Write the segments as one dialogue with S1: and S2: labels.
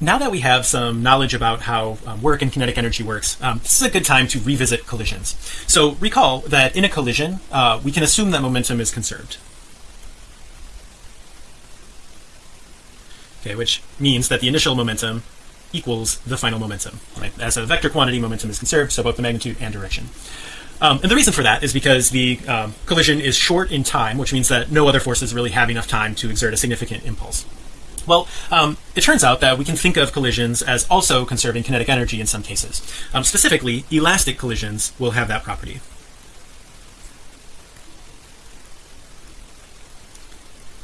S1: now that we have some knowledge about how um, work and kinetic energy works, um, this is a good time to revisit collisions. So recall that in a collision, uh, we can assume that momentum is conserved. Okay, which means that the initial momentum equals the final momentum. Right? As a vector quantity, momentum is conserved, so both the magnitude and direction. Um, and the reason for that is because the um, collision is short in time, which means that no other forces really have enough time to exert a significant impulse. Well, um, it turns out that we can think of collisions as also conserving kinetic energy in some cases. Um, specifically, elastic collisions will have that property.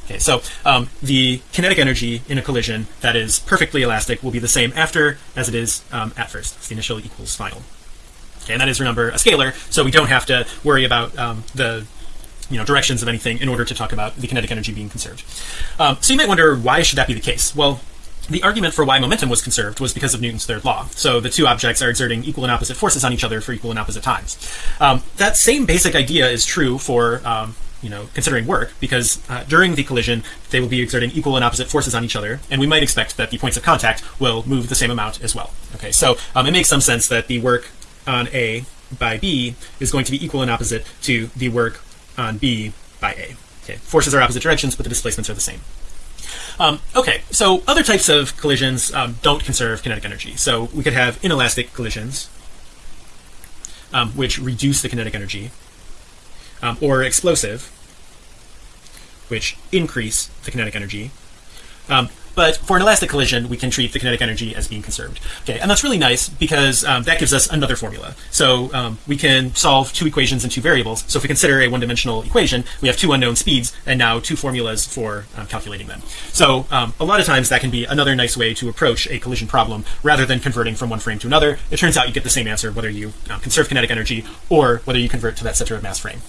S1: Okay, so um, the kinetic energy in a collision that is perfectly elastic will be the same after as it is um, at first. It's the initial equals final. Okay, and that is remember a scalar, so we don't have to worry about um, the you know directions of anything in order to talk about the kinetic energy being conserved. Um, so you might wonder why should that be the case? Well, the argument for why momentum was conserved was because of Newton's third law. So the two objects are exerting equal and opposite forces on each other for equal and opposite times. Um, that same basic idea is true for um, you know considering work because uh, during the collision they will be exerting equal and opposite forces on each other and we might expect that the points of contact will move the same amount as well okay so um, it makes some sense that the work on A by B is going to be equal and opposite to the work on B by A. Okay, forces are opposite directions, but the displacements are the same. Um, okay, so other types of collisions um, don't conserve kinetic energy. So we could have inelastic collisions, um, which reduce the kinetic energy, um, or explosive, which increase the kinetic energy. But for an elastic collision we can treat the kinetic energy as being conserved. Okay and that's really nice because um, that gives us another formula. So um, we can solve two equations and two variables. So if we consider a one-dimensional equation we have two unknown speeds and now two formulas for um, calculating them. So um, a lot of times that can be another nice way to approach a collision problem rather than converting from one frame to another. It turns out you get the same answer whether you um, conserve kinetic energy or whether you convert to that center of mass frame